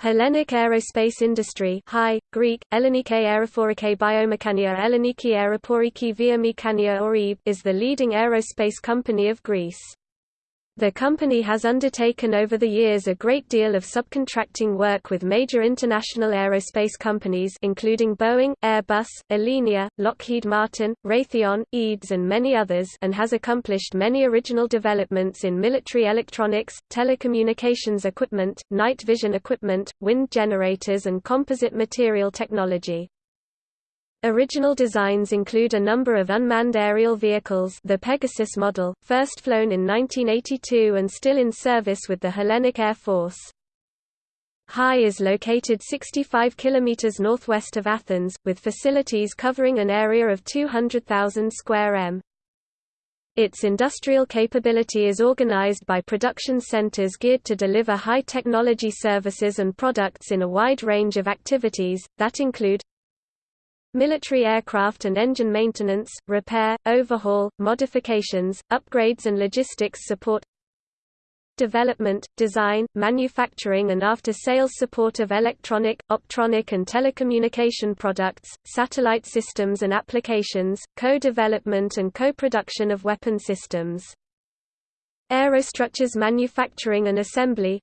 Hellenic Aerospace Industry Hi, Greek, Ellenike Aerophorike Biomechania Elleniki Aeroporiki Viamechania or is the leading aerospace company of Greece. The company has undertaken over the years a great deal of subcontracting work with major international aerospace companies including Boeing, Airbus, Alenia, Lockheed Martin, Raytheon, EADS and many others and has accomplished many original developments in military electronics, telecommunications equipment, night vision equipment, wind generators and composite material technology. Original designs include a number of unmanned aerial vehicles the Pegasus model, first flown in 1982 and still in service with the Hellenic Air Force. HAI is located 65 km northwest of Athens, with facilities covering an area of 200,000 square m. Its industrial capability is organized by production centers geared to deliver high-technology services and products in a wide range of activities, that include Military aircraft and engine maintenance, repair, overhaul, modifications, upgrades and logistics support Development, design, manufacturing and after-sales support of electronic, optronic and telecommunication products, satellite systems and applications, co-development and co-production of weapon systems. Aerostructures manufacturing and assembly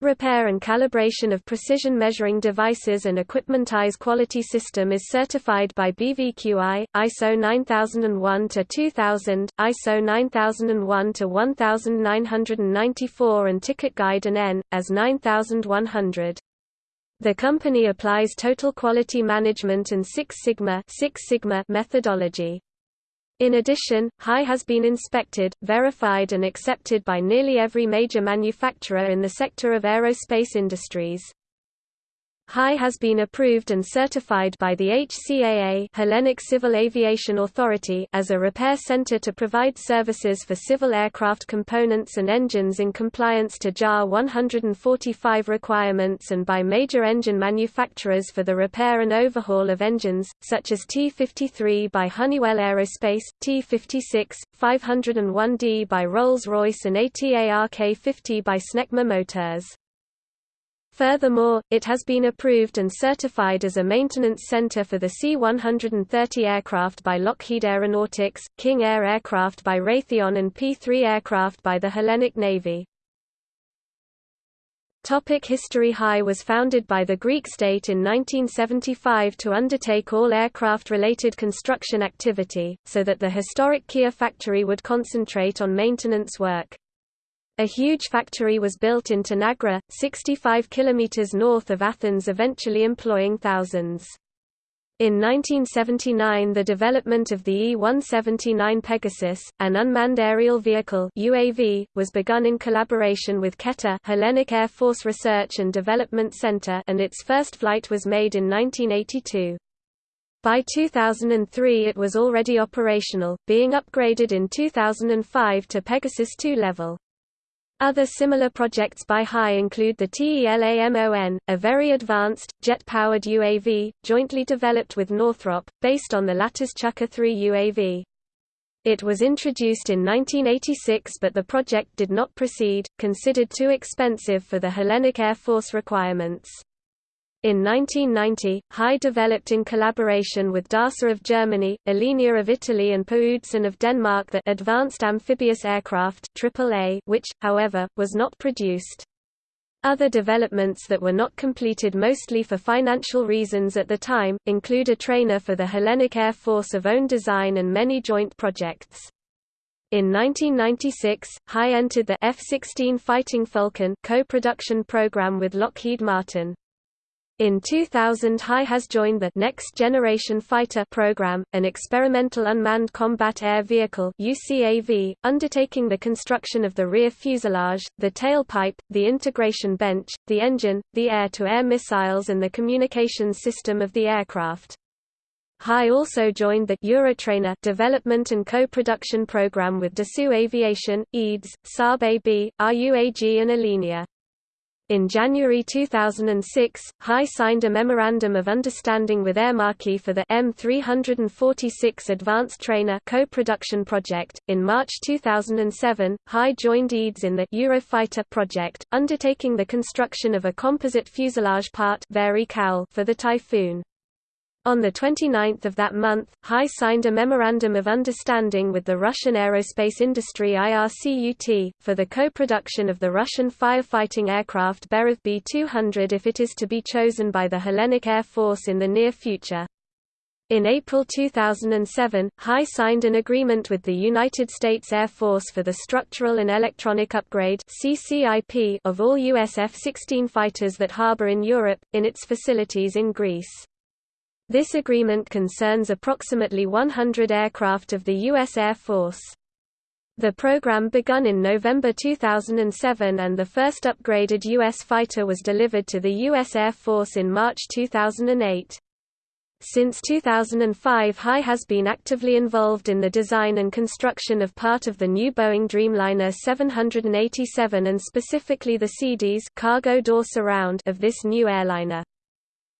Repair and calibration of precision measuring devices and equipment IS quality system is certified by BVQI, ISO 9001-2000, ISO 9001-1994 and TickIT Guide and N, as 9100. The company applies total quality management and Six Sigma, Six Sigma methodology. In addition, HAI has been inspected, verified and accepted by nearly every major manufacturer in the sector of aerospace industries. HAI has been approved and certified by the HCAA Hellenic Civil Aviation Authority as a repair center to provide services for civil aircraft components and engines in compliance to JAR 145 requirements and by major engine manufacturers for the repair and overhaul of engines, such as T-53 by Honeywell Aerospace, T-56, 501D by Rolls-Royce and ATARK-50 by Snecma Motors. Furthermore, it has been approved and certified as a maintenance center for the C-130 aircraft by Lockheed Aeronautics, King Air aircraft by Raytheon and P-3 aircraft by the Hellenic Navy. Topic History HAI was founded by the Greek state in 1975 to undertake all aircraft-related construction activity, so that the historic KEA factory would concentrate on maintenance work. A huge factory was built in Tanagra, 65 km north of Athens eventually employing thousands. In 1979 the development of the E-179 Pegasus, an unmanned aerial vehicle UAV, was begun in collaboration with KETA Hellenic Air Force Research and Development Center and its first flight was made in 1982. By 2003 it was already operational, being upgraded in 2005 to Pegasus 2 level. Other similar projects by HI include the TELAMON, a very advanced, jet-powered UAV, jointly developed with Northrop, based on the latter's Chukar 3 UAV. It was introduced in 1986 but the project did not proceed, considered too expensive for the Hellenic Air Force requirements. In 1990, HAI developed in collaboration with DASA of Germany, Alenia of Italy and Per Udsen of Denmark the Advanced Amphibious Aircraft AAA, which, however, was not produced. Other developments that were not completed mostly for financial reasons at the time, include a trainer for the Hellenic Air Force of own design and many joint projects. In 1996, HAI entered the F-16 Fighting Falcon co-production program with Lockheed Martin. In 2000 HI has joined the Next Generation Fighter program, an experimental unmanned combat air vehicle UCAV, undertaking the construction of the rear fuselage, the tailpipe, the integration bench, the engine, the air-to-air -air missiles and the communications system of the aircraft. HI also joined the Eurotrainer development and co-production program with Dassault Aviation, EADS, Saab AB, RUAG and Alenia. In January 2006, HAI signed a Memorandum of Understanding with Aermacchi for the M346 Advanced Trainer co-production project. In March 2007, HAI joined EADS in the Eurofighter project, undertaking the construction of a composite fuselage part for the Typhoon. On 29 of that month, HAI signed a Memorandum of Understanding with the Russian aerospace industry IRKUT, for the co-production of the Russian firefighting aircraft Beriev B-200 if it is to be chosen by the Hellenic Air Force in the near future. In April 2007, HAI signed an agreement with the United States Air Force for the structural and electronic upgrade of all US F-16 fighters that harbor in Europe, in its facilities in Greece. This agreement concerns approximately 100 aircraft of the U.S. Air Force. The program begun in November 2007 and the first upgraded U.S. fighter was delivered to the U.S. Air Force in March 2008. Since 2005 HAI has been actively involved in the design and construction of part of the new Boeing Dreamliner 787 and specifically the CDs cargo door surround of this new airliner.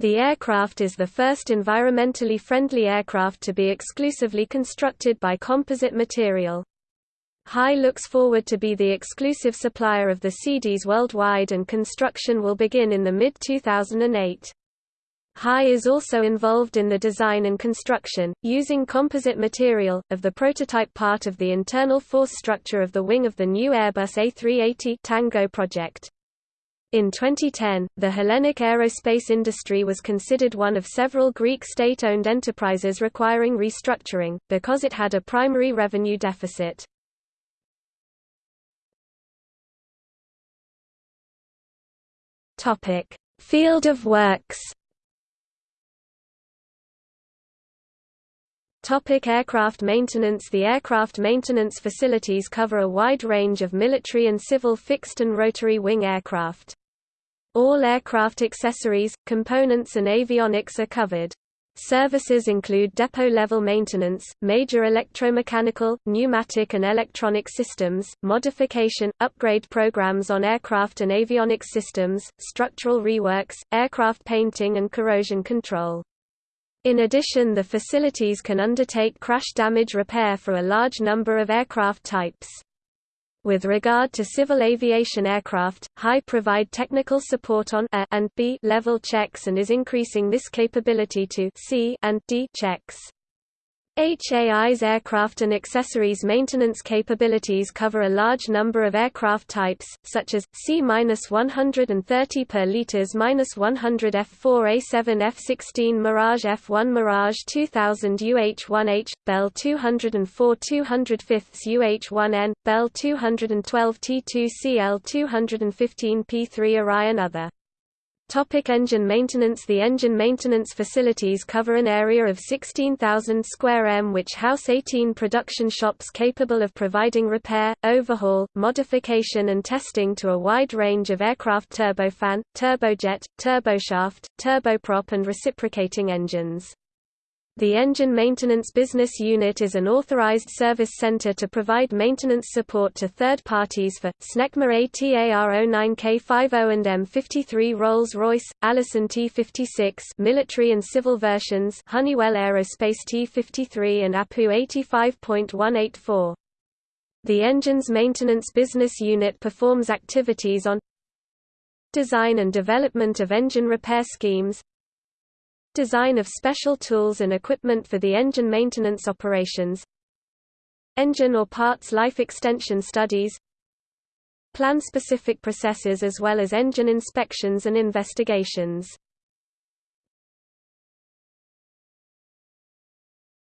The aircraft is the first environmentally friendly aircraft to be exclusively constructed by composite material. HAI looks forward to be the exclusive supplier of the CDs worldwide and construction will begin in the mid-2008. HAI is also involved in the design and construction, using composite material, of the prototype part of the internal force structure of the wing of the new Airbus A380 Tango project. In 2010, the Hellenic aerospace industry was considered one of several Greek state-owned enterprises requiring restructuring, because it had a primary revenue deficit. Field of works Topic aircraft maintenance The aircraft maintenance facilities cover a wide range of military and civil fixed and rotary wing aircraft. All aircraft accessories, components and avionics are covered. Services include depot-level maintenance, major electromechanical, pneumatic and electronic systems, modification, upgrade programs on aircraft and avionics systems, structural reworks, aircraft painting and corrosion control. In addition the facilities can undertake crash damage repair for a large number of aircraft types. With regard to civil aviation aircraft, HAI provide technical support on A and B level checks and is increasing this capability to C and D checks. HAI's aircraft and accessories maintenance capabilities cover a large number of aircraft types, such as, C-130 per liters -100 F4A7 F16 Mirage F1 Mirage 2000 UH-1H, Bell 204 205 UH-1N, Bell 212 T2CL 215 P3 Orion Other Topic engine maintenance The engine maintenance facilities cover an area of 16,000 square m which house 18 production shops capable of providing repair, overhaul, modification and testing to a wide range of aircraft turbofan, turbojet, turboshaft, turboprop and reciprocating engines. The Engine Maintenance Business Unit is an authorized service center to provide maintenance support to third parties for, SNECMA ATAR09K50 and M53 Rolls-Royce, Allison T56 military and civil versions Honeywell Aerospace T53 and APU 85.184. The Engines Maintenance Business Unit performs activities on design and development of engine repair schemes, Design of special tools and equipment for the engine maintenance operations Engine or parts life extension studies Plan-specific processes as well as engine inspections and investigations.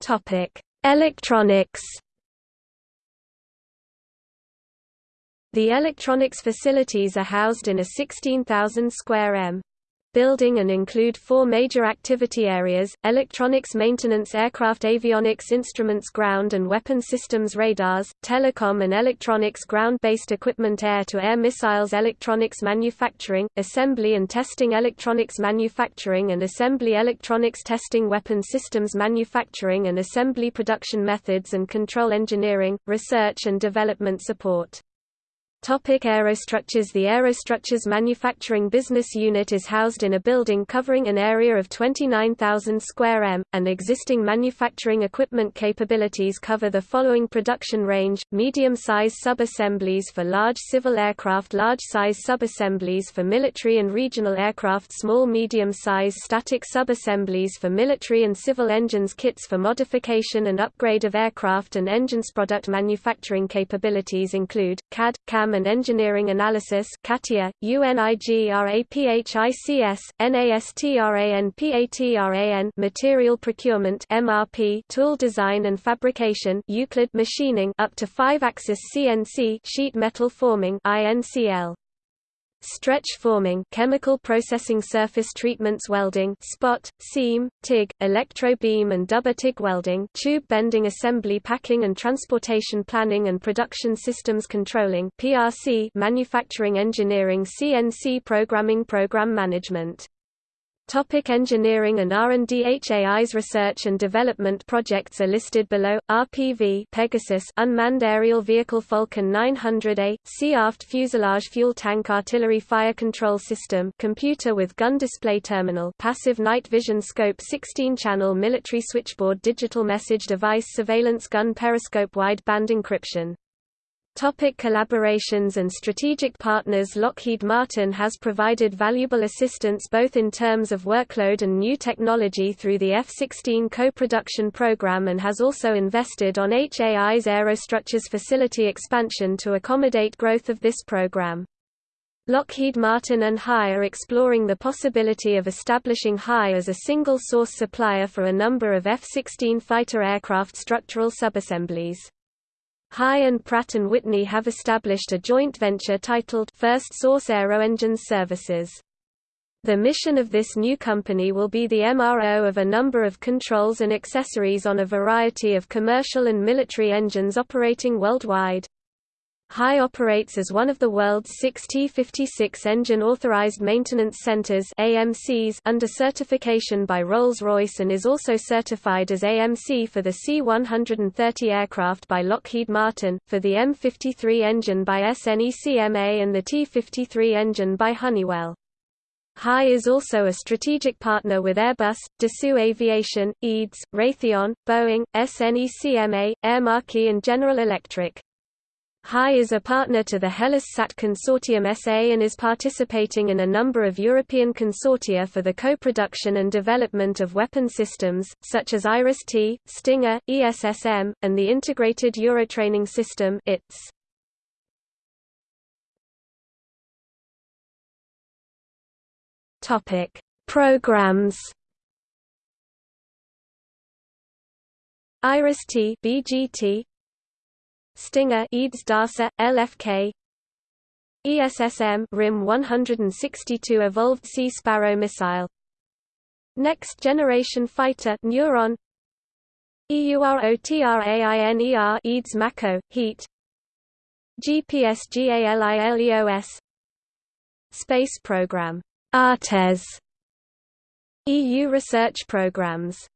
Topic Electronics. The electronics facilities are housed in a 16,000 square m building and include four major activity areas, electronics maintenance aircraft avionics instruments ground and weapon systems radars, telecom and electronics ground-based equipment air-to-air -air missiles electronics manufacturing, assembly and testing electronics manufacturing and assembly electronics testing weapon systems manufacturing and assembly production methods and control engineering, research and development support. Topic aerostructures. The aerostructures manufacturing business unit is housed in a building covering an area of 29,000 square m, and existing manufacturing equipment capabilities cover the following production range, medium-size sub-assemblies for large civil aircraft large-size sub-assemblies for military and regional aircraft small medium-size static sub-assemblies for military and civil engines kits for modification and upgrade of aircraft and engines product manufacturing capabilities include, CAD, CAM and Engineering Analysis CATIA, UNIGRAPHICS, NASTRANPATRAN Material Procurement MRP Tool Design and Fabrication Euclid Machining up to 5-axis CNC sheet metal forming INCL stretch forming chemical processing surface treatments welding spot, seam, TIG, electro-beam and double TIG welding tube bending assembly packing and transportation planning and production systems controlling PRC manufacturing engineering CNC programming program management Topic engineering and R&D HAI's research and development projects are listed below. RPV Pegasus unmanned aerial vehicle Falcon 900A, Sea aft fuselage fuel tank artillery fire control system computer with gun display terminal passive night vision scope 16-channel military switchboard digital message device surveillance gun periscope wideband encryption Topic collaborations and strategic partners Lockheed Martin has provided valuable assistance both in terms of workload and new technology through the F-16 co-production program and has also invested on HAI's aerostructures facility expansion to accommodate growth of this program. Lockheed Martin and HAI are exploring the possibility of establishing HAI as a single-source supplier for a number of F-16 fighter aircraft structural subassemblies. HAI and Pratt & Whitney have established a joint venture titled First Source Aero Engines Services. The mission of this new company will be the MRO of a number of controls and accessories on a variety of commercial and military engines operating worldwide. HAI operates as one of the world's six T-56 engine authorized maintenance centers AMCs under certification by Rolls-Royce and is also certified as AMC for the C-130 aircraft by Lockheed Martin, for the M53 engine by SNECMA and the T-53 engine by Honeywell. HI is also a strategic partner with Airbus, Dassault Aviation, EADS, Raytheon, Boeing, SNECMA, Air and General Electric. HAI is a partner to the Hellas Sat Consortium SA and is participating in a number of European consortia for the co-production and development of weapon systems, such as IRIS-T, Stinger, ESSM, and the Integrated Eurotraining System ITS. Topic: Programs. IRIS-T BGT Stinger EADS DASA, LFK ESSM RIM 162 Evolved Sea Sparrow missile. Next Generation Fighter Neuron. EUROTRAINER EADS Mako, Heat. GPSGALILEOS Space Program. Artes. EU research programs